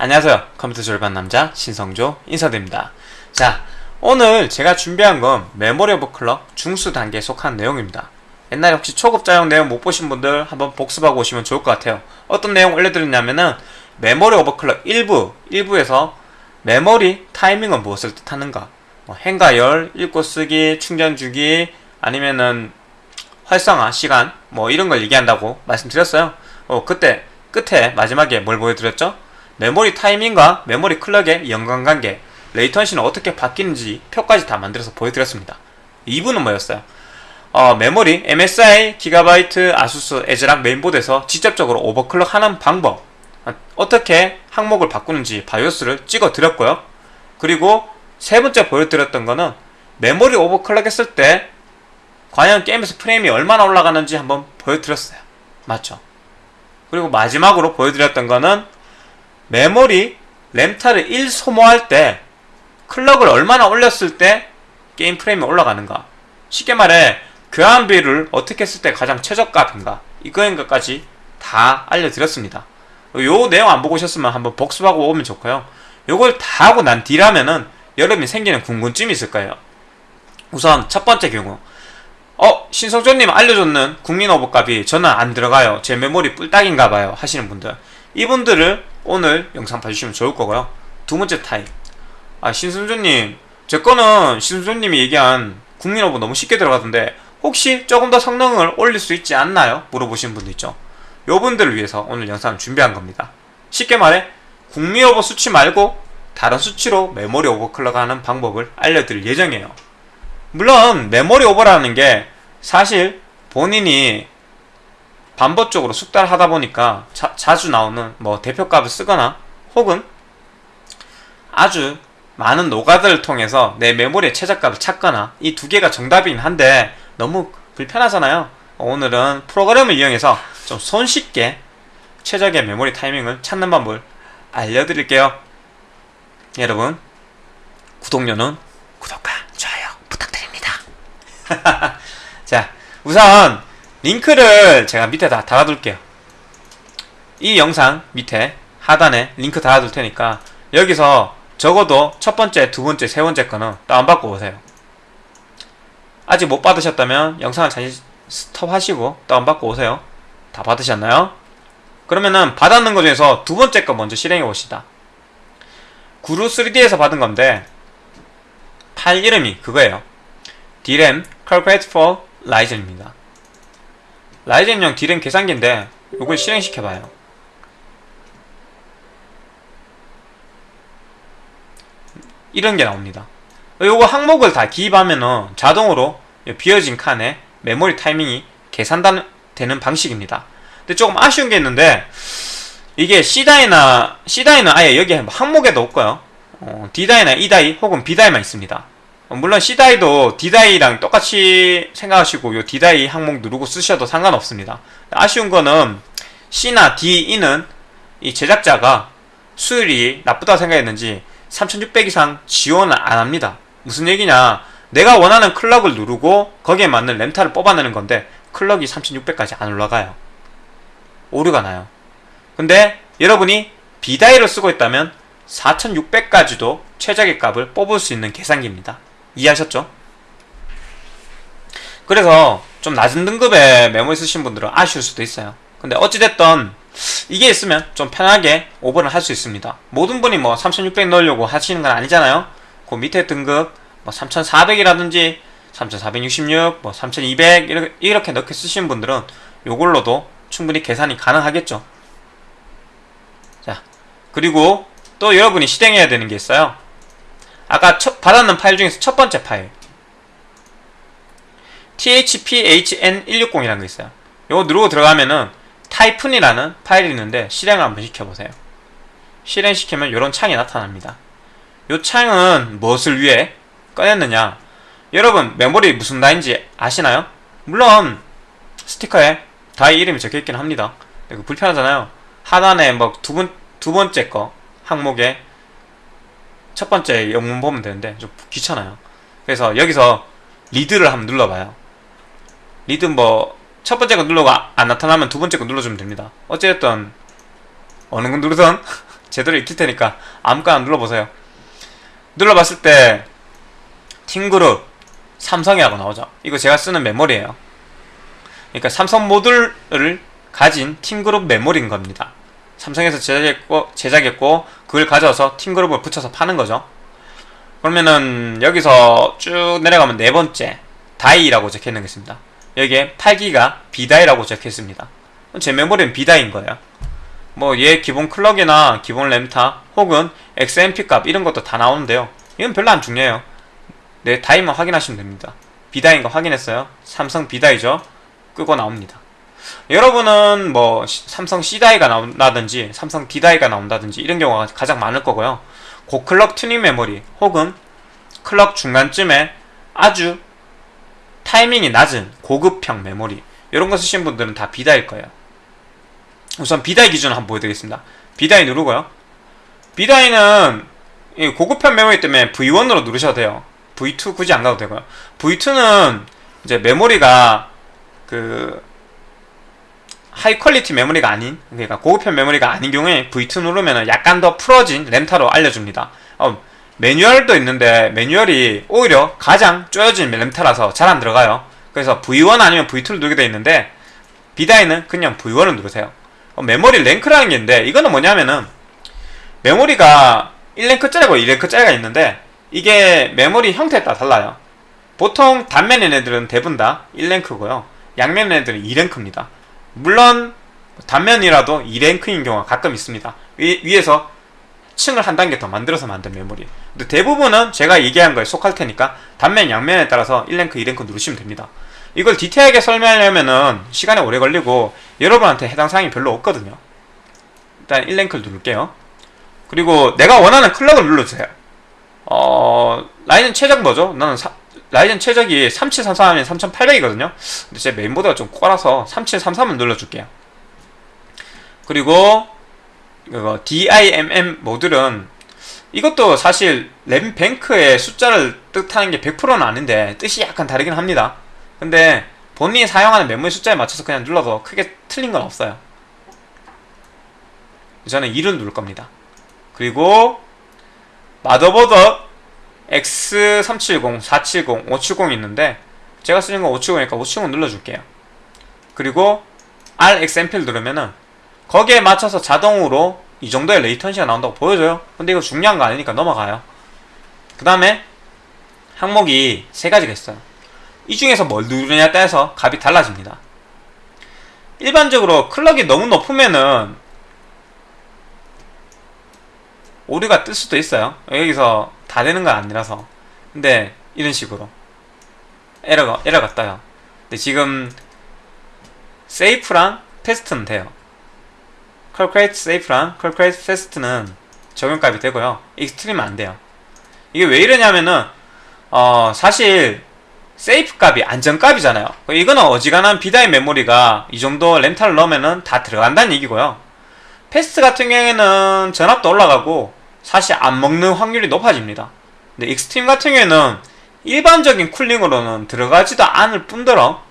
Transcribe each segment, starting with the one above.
안녕하세요. 컴퓨터 졸반 남자 신성조 인사드립니다. 자 오늘 제가 준비한 건 메모리 오버클럭 중수 단계에 속한 내용입니다. 옛날에 혹시 초급자용 내용 못 보신 분들 한번 복습하고 오시면 좋을 것 같아요. 어떤 내용 올려드렸냐면은 메모리 오버클럭 1부 1부에서 메모리 타이밍은 무엇을 뜻하는가? 뭐 행가열, 읽고 쓰기, 충전 주기 아니면은 활성화 시간 뭐 이런 걸 얘기한다고 말씀드렸어요. 어 그때 끝에 마지막에 뭘 보여드렸죠? 메모리 타이밍과 메모리 clock의 연관관계 latency는 어떻게 바뀌는지 표까지 다 만들어서 보여드렸습니다 2부는 뭐였어요? 어, 메모리, MSI, Gigabyte, ASUS, ASRock 메인보드에서 직접적으로 overclock 하는 방법 어떻게 항목을 바꾸는지 BIOS를 찍어 드렸고요 그리고 세 번째 보여드렸던 거는 메모리 overclock 했을 때 과연 게임에서 프레임이 얼마나 올라가는지 한번 보여드렸어요 맞죠? 그리고 마지막으로 보여드렸던 거는 메모리 램타를 1 소모할 때 클럭을 얼마나 올렸을 때 게임 프레임이 올라가는가. 쉽게 말해 교환비를 어떻게 했을 때 가장 최저값인가. 이거인 것까지 다 알려드렸습니다. 요 내용 안 보고 오셨으면 한번 복습하고 오면 좋고요. 요걸 다 하고 난 뒤라면은 여러분이 생기는 궁금증이 있을 거예요. 우선 첫 번째 경우. 어 신성조님 알려줬는 국민 오버값이 저는 안 들어가요. 제 메모리 뿔딱인가 봐요. 하시는 분들 이분들을 오늘 영상 봐주시면 좋을 거고요. 두 번째 타입. 아 신성조님. 제 거는 신성조님이 얘기한 국민 오버 너무 쉽게 들어가던데 혹시 조금 더 성능을 올릴 수 있지 않나요? 물어보시는 분도 있죠. 요 분들을 위해서 오늘 영상을 준비한 겁니다. 쉽게 말해 국민 오버 수치 말고 다른 수치로 메모리 overclock 하는 방법을 알려드릴 예정이에요. 물론 메모리 오버라는 게 사실 본인이 반복적으로 숙달을 하다 보니까 자, 자주 나오는 뭐 대표값을 쓰거나 혹은 아주 많은 노가다를 통해서 내 메모리의 최저값을 찾거나 이 두 개가 정답이긴 한데 너무 불편하잖아요. 오늘은 프로그램을 이용해서 좀 손쉽게 최적의 메모리 타이밍을 찾는 방법을 알려드릴게요. 여러분 구독료는 구독과 좋아요 부탁드립니다. 자 우선 링크를 제가 밑에 다 달아둘게요. 이 영상 밑에 하단에 링크 달아둘 테니까 여기서 적어도 첫 번째, 두 번째, 세 번째 거는 다운받고 오세요. 아직 못 받으셨다면 영상을 잠시 스톱하시고 다운받고 오세요. 다 받으셨나요? 그러면은 받았는 것 중에서 두 번째 거 먼저 실행해 봅시다. 구루 3D에서 받은 건데 파일 이름이 그거예요. DRAM Calculate for Ryzen입니다 라이젠용 DRAM 계산기인데 이걸 실행시켜봐요. 이런 게 나옵니다. 요거 항목을 다 기입하면은 자동으로 비어진 칸에 메모리 타이밍이 계산되는 방식입니다. 근데 조금 아쉬운 게 있는데 이게 C다이나 C다이는 아예 여기 항목에도 없고요. 어, D다이나 E다이 혹은 B다이만 있습니다. 어, 물론 C다이도 D다이랑 똑같이 생각하시고 요 D다이 항목 누르고 쓰셔도 상관없습니다. 아쉬운 거는 C나 D, E는 이 제작자가 수율이 나쁘다고 생각했는지 3600 이상 지원을 안 합니다. 무슨 얘기냐? 내가 원하는 클럭을 누르고 거기에 맞는 램타를 뽑아내는 건데 클럭이 3600까지 안 올라가요. 오류가 나요. 근데 여러분이 B다이를 쓰고 있다면 4600까지도 최적의 값을 뽑을 수 있는 계산기입니다 이해하셨죠? 그래서 좀 낮은 등급의 메모리 쓰신 분들은 아쉬울 수도 있어요. 근데 어찌됐든 이게 있으면 좀 편하게 오버를 할 수 있습니다. 모든 분이 뭐 3600 넣으려고 하시는 건 아니잖아요. 그 밑에 등급 뭐 3400이라든지 3466, 뭐 3200 이렇게, 이렇게 넣게 쓰시는 분들은 요걸로도 충분히 계산이 가능하겠죠. 자 그리고 또 여러분이 실행해야 되는 게 있어요 아까 첫, 받았는 파일 중에서 첫 번째 파일. Thphn160이라는 거 있어요. 요거 누르고 들어가면은 타이푼이라는 파일이 있는데 실행을 한번 시켜보세요. 실행시키면 이런 창이 나타납니다. 이 창은 무엇을 위해 꺼냈느냐? 여러분 메모리 무슨 다인지 아시나요? 물론 스티커에 다이 이름이 적혀있긴 합니다. 이거 불편하잖아요. 하단에 뭐 두 번, 두 번째 거 항목에 첫 번째 영문 보면 되는데 좀 귀찮아요 그래서 여기서 Read를 한번 눌러봐요 Read 뭐 첫 번째 거 누르고 안 나타나면 두 번째 거 눌러주면 됩니다 어쨌든 어느 거 누르든 제대로 읽힐 테니까 아무거나 눌러보세요. 눌러봤을 때 TeamGroup 삼성이라고 나오죠. 이거 제가 쓰는 메모리예요. 그러니까 삼성 모듈을 가진 TeamGroup 메모리인 겁니다. 삼성에서 제작했고, 제작했고 그걸 가져와서 TeamGroup을 붙여서 파는 거죠. 그러면은 여기서 쭉 내려가면 네 번째 die라고 적혀 있는 게 있습니다. 여기에 8기가 B-die라고 적혀 있습니다. 제 메모리는 B-die인 거예요. 뭐 얘 기본 clock이나 기본 램타 혹은 XMP 값 이런 것도 다 나오는데요. 이건 별로 안 중요해요. 네 die만 확인하시면 됩니다. B-die인 거 확인했어요. 삼성 B-die죠. 끄고 나옵니다. 여러분은 뭐 삼성 C-die가 나온다든지 삼성 D-die가 나온다든지 이런 경우가 가장 많을 거고요. 고clock 튜닝 메모리 혹은 clock 중간쯤에 아주 타이밍이 낮은 고급형 메모리 이런 거 쓰신 분들은 다 B-die일 거예요. 우선 B-die 기준을 한번 보여드리겠습니다. B-die 누르고요. B-die는 고급형 메모리 때문에 V1으로 누르셔도 돼요. V2 굳이 안 가도 되고요. V2는 이제 메모리가 그 high quality 메모리가 아닌 그러니까 고급형 메모리가 아닌 경우에 V2 누르면 약간 더 풀어진 램타로 알려줍니다. 어, 매뉴얼도 있는데 매뉴얼이 오히려 가장 쪼여진 램타라서 잘 안 들어가요. 그래서 V1 아니면 V2를 누르게 되어 있는데 비다이는 그냥 V1을 누르세요. 어, 메모리 랭크라는 게 있는데 이거는 뭐냐면은 메모리가 1랭크짜리고 2랭크짜리가 있는데 이게 메모리 형태에 따라 달라요. 보통 단면인 애들은 대부분 다 1랭크고요. 양면 애들은 2랭크입니다. 물론 단면이라도 2랭크인 경우가 가끔 있습니다. 위, 위에서 층을 한 단계 더 만들어서 만든 메모리. 근데 대부분은 제가 얘기한 거에 속할 테니까 단면, 양면에 따라서 1랭크, 2랭크 누르시면 됩니다. 이걸 디테일하게 설명하려면은 시간이 오래 걸리고 여러분한테 해당 사항이 별로 없거든요. 일단 1랭크를 누를게요. 그리고 내가 원하는 클럭을 눌러주세요. 어, 라이젠 최적 뭐죠? 나는 사, 라이젠 최적이 3733이면 3800이거든요. 근데 제 메인보드가 좀 꼬라서 3733을 눌러줄게요. 그리고 이거 DIMM 모듈은 이것도 사실 램뱅크의 숫자를 뜻하는 게 100%는 아닌데 뜻이 약간 다르긴 합니다. 근데 본인이 사용하는 메모리 숫자에 맞춰서 그냥 눌러도 크게 틀린 건 없어요. 저는 2를 누를 겁니다. 그리고 마더보드 X370, 470, 570 있는데 제가 쓰는 건 570이니까 570 눌러줄게요. 그리고 RXMP를 누르면은 거기에 맞춰서 자동으로 이 정도의 레이턴시가 나온다고 보여줘요. 근데 이거 중요한 거 아니니까 넘어가요. 그 다음에 항목이 세 가지가 있어요. 이 중에서 뭘 누르냐에 따라서 값이 달라집니다. 일반적으로 클럭이 너무 높으면은 오류가 뜰 수도 있어요. 여기서 다 되는 건 아니라서. 근데 이런 식으로 에러가 에러가 떠요. 근데 지금 Safe랑 Fast는 돼요. Calculate Safe랑 Calculate Fast는 적용값이 되고요. Extreme은 안 돼요. 이게 왜 이러냐면은 어 사실 Safe 값이 안전값이잖아요. 이거는 어지간한 B-die 메모리가 이 정도 램타를 넣으면은 다 들어간다는 얘기고요. Fast 같은 경우에는 전압도 올라가고 사실 안 먹는 확률이 높아집니다. 근데 Extreme 같은 경우에는 일반적인 cooling으로는 들어가지도 않을 뿐더러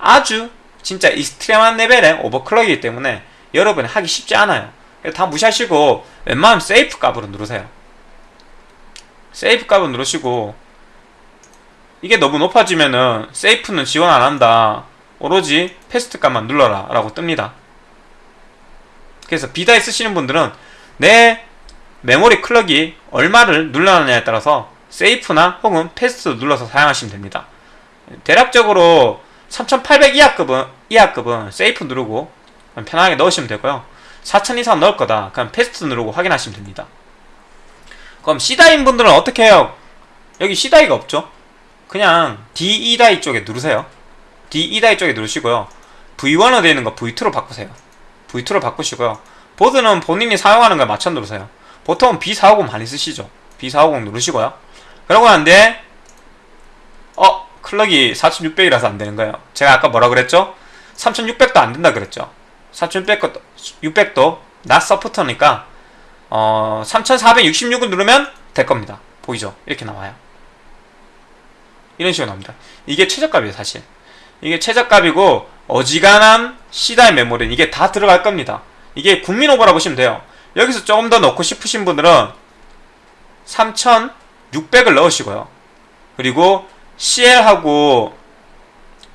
아주 진짜 extreme한 레벨의 overclock이기 때문에 여러분이 하기 쉽지 않아요. 다 무시하시고 웬만하면 Safe 값으로 누르세요. Safe 값을 누르시고 이게 너무 높아지면은 Safe는 지원 안 한다. 오로지 Fast 값만 눌러라 라고 뜹니다. 그래서 B-die 쓰시는 분들은 내 메모리 clock이 얼마를 눌러놨냐에 따라서 Safe나 혹은 Fast 눌러서 사용하시면 됩니다. 대략적으로 3800 이하급은, 이하급은 Safe 누르고 편하게 넣으시면 되고요. 4000 이상 넣을 거다. 그럼 Fast 누르고 확인하시면 됩니다. 그럼 C-die인 분들은 어떻게 해요? 여기 C-die가 없죠? 그냥 DE die 쪽에 누르세요. DE die 쪽에 누르시고요. V1로 되어 있는 거 V2로 바꾸세요. V2로 바꾸시고요. 보드는 본인이 사용하는 거에 맞춰 누르세요. 보통 B450 많이 쓰시죠. B450 누르시고요. 그러고 난데 어? 클럭이 4600이라서 안 되는 거예요. 제가 아까 뭐라 그랬죠? 3600도 안 된다 그랬죠. 3600도 600도 낮 서포터니까 어 3466을 누르면 될 겁니다. 보이죠? 이렇게 나와요. 이런 식으로 나옵니다. 이게 최저값이에요, 사실. 이게 최저값이고 어지간한 C다의 메모리는 이게 다 들어갈 겁니다. 이게 국민 오버라 보시면 돼요. 여기서 조금 더 넣고 싶으신 분들은 3600을 넣으시고요. 그리고 CL하고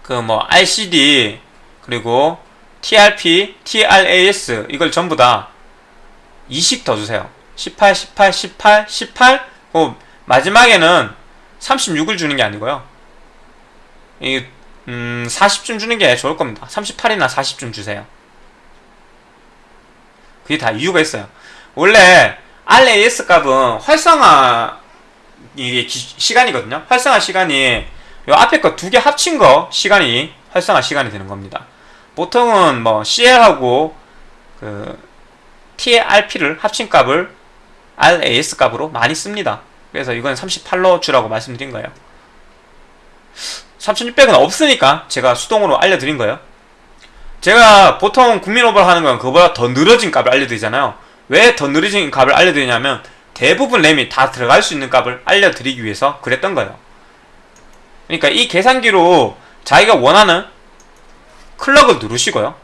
그 뭐 RCD 그리고 TRP, TRAS 이걸 전부 다20더 주세요. 18, 18, 18, 18. 어, 마지막에는 36을 주는 게 아니고요. 이 음, 40쯤 주는 게 좋을 겁니다. 38이나 40쯤 주세요. 그게 다 이유가 있어요. 원래 RAS 값은 활성화 시간이거든요. 활성화 시간이 요 앞에 거 두 개 합친 거 시간이 활성화 시간이 되는 겁니다. 보통은 뭐 CL하고 그 TRP를 합친 값을 RAS 값으로 많이 씁니다. 그래서 이건 38로 주라고 말씀드린 거예요. 3600은 없으니까 제가 수동으로 알려드린 거예요. 제가 보통 국민 오버를 하는 건 그거보다 더 늘어진 값을 알려드리잖아요. 왜 더 늘어진 값을 알려드리냐면 대부분 램이 다 들어갈 수 있는 값을 알려드리기 위해서 그랬던 거예요. 그러니까 이 계산기로 자기가 원하는 클럭을 누르시고요.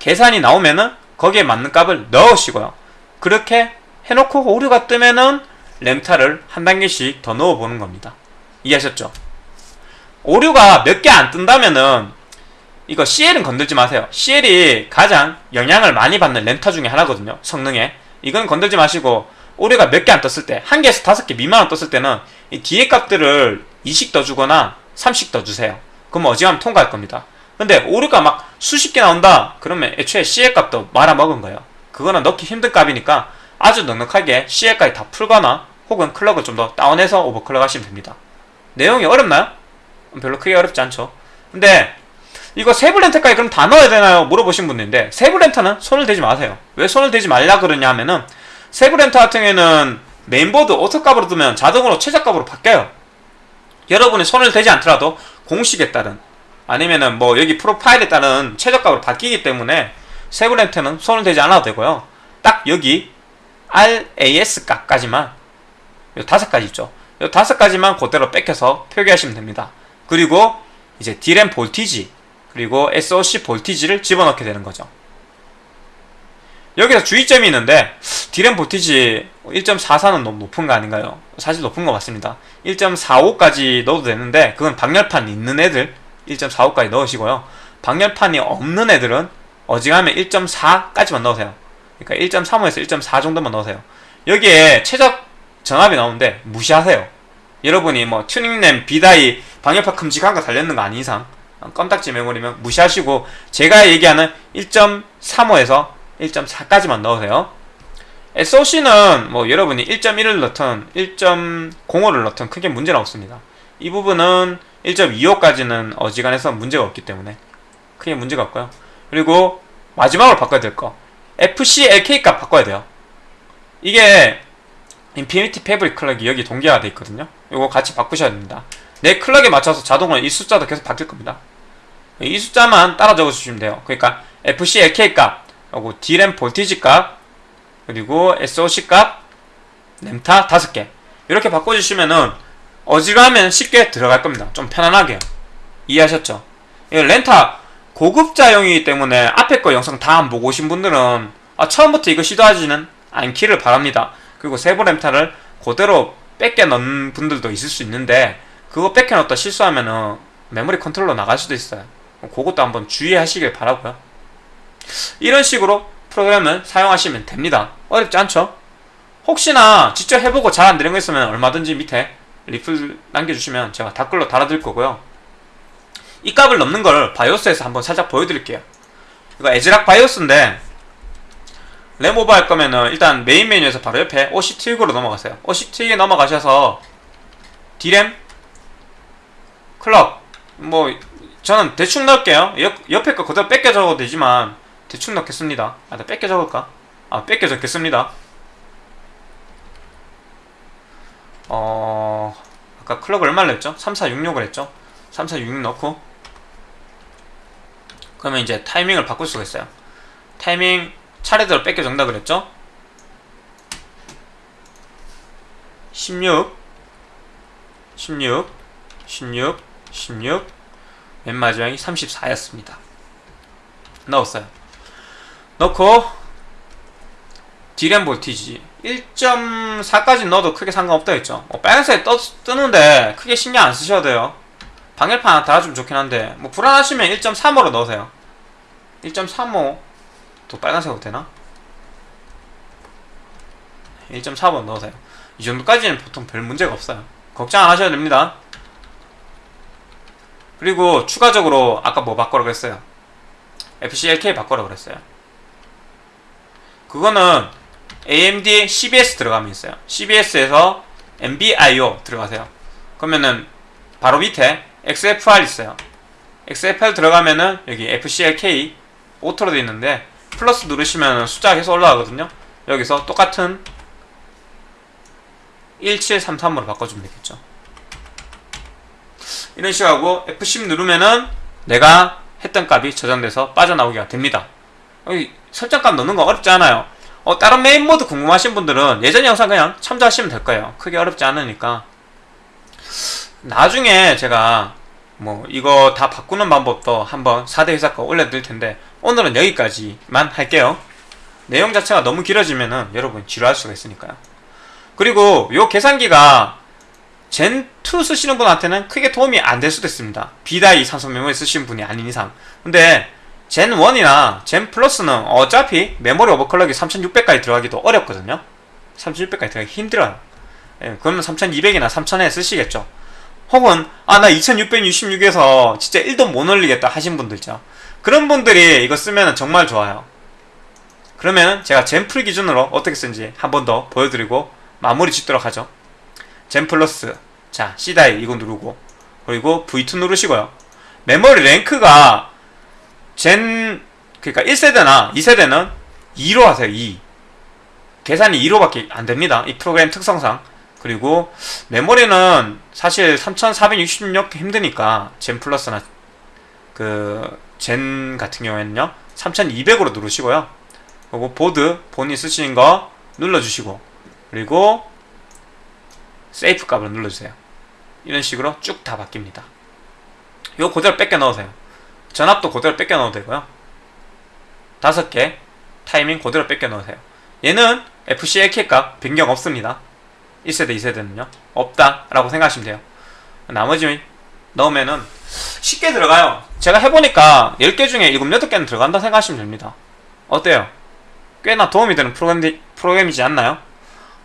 계산이 나오면은 거기에 맞는 값을 넣으시고요. 그렇게 해놓고 오류가 뜨면은 램타를 한 단계씩 더 넣어보는 겁니다. 이해하셨죠? 오류가 몇 개 안 뜬다면은 이거 CL은 건들지 마세요. CL이 가장 영향을 많이 받는 램타 중에 하나거든요. 성능에. 이건 건들지 마시고 오류가 몇 개 안 떴을 때, 한 개에서 다섯 개 미만 떴을 때는 이 뒤에 값들을 2씩 더 주거나 3씩 더 주세요. 그럼 어지간하면 통과할 겁니다. 근데 오류가 막 수십 개 나온다? 그러면 애초에 CL 값도 말아먹은 거예요. 그거는 넣기 힘든 값이니까 아주 넉넉하게 CL까지 다 풀거나 혹은 clock을 좀 더 다운해서 overclock 하시면 됩니다. 내용이 어렵나요? 별로 크게 어렵지 않죠. 근데 이거 세부 램타까지 그럼 다 넣어야 되나요? 물어보신 분인데 세부 램타는 손을 대지 마세요. 왜 손을 대지 말라 그러냐 하면은 세부 램타 같은 경우에는 메인보드 auto값으로 두면 자동으로 최저값으로 바뀌어요. 여러분이 손을 대지 않더라도 공식에 따른 아니면은 뭐 여기 프로파일에 따른 최저값으로 바뀌기 때문에 세부 렌터는 손을 대지 않아도 되고요. 딱 여기 RAS 값까지만 요 다섯 가지 있죠. 요 다섯 가지만 그대로 뺏겨서 표기하시면 됩니다. 그리고 이제 D램 볼티지 그리고 SOC 볼티지를 집어넣게 되는 거죠. 여기서 주의점이 있는데 D램 볼티지 1.44는 너무 높은 거 아닌가요? 사실 높은 거 맞습니다. 1.45까지 넣어도 되는데 그건 방열판 있는 애들 1.45까지 넣으시고요. 방열판이 없는 애들은 어지간하면 1.4까지만 넣으세요. 그러니까 1.35에서 1.4 정도만 넣으세요. 여기에 최적 정합이 나오는데 무시하세요. 여러분이 뭐 튜닝램, 비다이, 방열판 큼직한 거 달렸는 거 아닌 이상 껌딱지 메모리면 무시하시고 제가 얘기하는 1.35에서 1.4까지만 넣으세요. SOC는 뭐 여러분이 1.1을 넣든 1.05를 넣든 크게 문제는 없습니다. 이 부분은 1.25까지는 어지간해서 문제가 없기 때문에 크게 문제가 없고요. 그리고 마지막으로 바꿔야 될 거. FCLK 값 바꿔야 돼요. 이게 Infinity Fabric clock이 여기 동기화되어 있거든요. 이거 같이 바꾸셔야 됩니다. 램 clock에 맞춰서 자동으로 이 숫자도 계속 바뀔 겁니다. 이 숫자만 따라 적어주시면 돼요. 그러니까 FCLK 값, 그리고 D램 voltage 값, 그리고 SOC 값, 램타 다섯 개 이렇게 바꿔주시면은 어지간하면 쉽게 들어갈 겁니다. 좀 편안하게 이해하셨죠? 램타 고급자용이기 때문에 앞에 거 영상 다 안 보고 오신 분들은 아, 처음부터 이거 시도하지는 않기를 바랍니다. 그리고 세부 램타를 그대로 베껴 넣는 분들도 있을 수 있는데 그거 베껴 넣었다 실수하면은 메모리 컨트롤러 나갈 수도 있어요. 그것도 한번 주의하시길 바라고요. 이런 식으로 프로그램을 사용하시면 됩니다. 어렵지 않죠? 혹시나 직접 해보고 잘 안 되는 거 있으면 얼마든지 밑에 리플 남겨주시면 제가 댓글로 달아드릴 거고요. 이 값을 넣는 걸 바이오스에서 한번 살짝 보여드릴게요. 이거 ASRock 바이오스인데 램 over 할 거면은 일단 메인 메뉴에서 바로 옆에 OC 트릭으로 넘어가세요. OC 트릭에 넘어가셔서 D램 클럭 뭐 저는 대충 넣을게요. 옆, 옆에 거 그대로 뺏겨 적어도 되지만 대충 넣겠습니다. 아, 나 뺏겨 적을까? 아, 뺏겨 적겠습니다. 어... 아까 클럭 얼마를 냈죠? 3466을 했죠? 3466 넣고 그러면 이제 타이밍을 바꿀 수가 있어요. 타이밍 차례대로 뺏겨 정답을 했죠? 16 16 16 16 맨 마지막이 34였습니다. 넣었어요. 넣고 디램 볼티지 1.4까지 넣어도 크게 상관없다 했죠 어, 빨간색 떠, 뜨는데 크게 신경 안 쓰셔도 돼요 방열판 하나 달아주면 좋긴 한데 뭐 불안하시면 1.35로 넣으세요 1.35도 빨간색으로 되나? 1.4번 넣으세요 이 정도까지는 보통 별 문제가 없어요 걱정 안 하셔도 됩니다 그리고 추가적으로 아까 뭐 바꿔라 그랬어요? FCLK 바꿔라 그랬어요. 그거는 AMD CBS 들어가면 있어요. CBS에서 MBIO 들어가세요. 그러면은 바로 밑에 XFR 있어요. XFR 들어가면은 여기 FCLK auto로 되어 있는데 플러스 누르시면 숫자가 계속 올라가거든요. 여기서 똑같은 1733으로 바꿔주면 되겠죠 이런 식으로 하고 F10 누르면은 내가 했던 값이 저장돼서 빠져나오기가 됩니다. 여기 설정값 넣는 거 어렵지 않아요. 어, 다른 메인보드 궁금하신 분들은 예전 영상 그냥 참조하시면 될 거예요. 크게 어렵지 않으니까. 나중에 제가 뭐 이거 다 바꾸는 방법도 한번 4대 회사 거 올려드릴 텐데 오늘은 여기까지만 할게요. 내용 자체가 너무 길어지면은 여러분 지루할 수가 있으니까요. 그리고 요 계산기가 젠2 쓰시는 분한테는 크게 도움이 안 될 수도 있습니다. 비다이 산소 메모리 쓰시는 분이 아닌 이상. 근데 젠1이나 젠 플러스는 어차피 메모리 오버클럭이 3600까지 들어가기도 어렵거든요. 3600까지 들어가기 힘들어요. 예, 그러면 3200이나 3000에 쓰시겠죠. 혹은 아 나 2666에서 진짜 1도 못 올리겠다 하신 분들 있죠. 그런 분들이 이거 쓰면 정말 좋아요. 그러면 제가 젠플 기준으로 어떻게 쓰는지 한 번 더 보여드리고 마무리 짓도록 하죠. 젠 플러스 자 C다이 이거 누르고. 그리고 V2 누르시고요. 메모리 랭크가 젠 그러니까 1세대나 2세대는 2로 하세요 2 계산이 2로밖에 안됩니다 이 프로그램 특성상. 그리고 메모리는 사실 3466 힘드니까 젠 플러스나 그 젠 같은 경우에는요 3200으로 누르시고요. 그리고 보드 본인 쓰시는 거 눌러주시고. 그리고 세이프 값을 눌러주세요 이런 식으로 쭉 다 바뀝니다. 요 그대로 뺏겨 넣으세요. 전압도 그대로 뺏겨 넣어도 되고요. 다섯 개 타이밍 그대로 뺏겨 넣으세요. 얘는 FCA 값 변경 없습니다. 1세대 2세대는요. 없다 라고 생각하시면 돼요. 나머지 넣으면은 쉽게 들어가요. 제가 해보니까 10개 중에 7, 8개는 들어간다 생각하시면 됩니다. 어때요? 꽤나 도움이 되는 프로그램, 프로그램이지 않나요?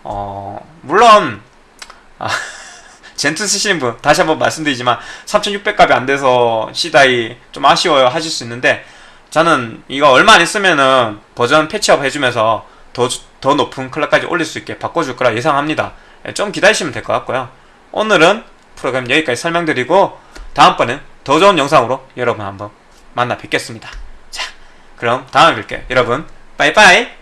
어, 물론 아, 젠트 쓰시는 분 다시 한번 말씀드리지만 3600값이 안 돼서 C다이 좀 아쉬워요 하실 수 있는데 저는 이거 얼마 안 있으면은 버전 패치업 해주면서 더, 더 높은 클럭까지 올릴 수 있게 바꿔줄 거라 예상합니다. 예, 좀 기다리시면 될 것 같고요. 오늘은 프로그램 여기까지 설명드리고 다음번엔 더 좋은 영상으로 여러분 한번 만나 뵙겠습니다. 자 그럼 다음에 뵐게요. 여러분 빠이빠이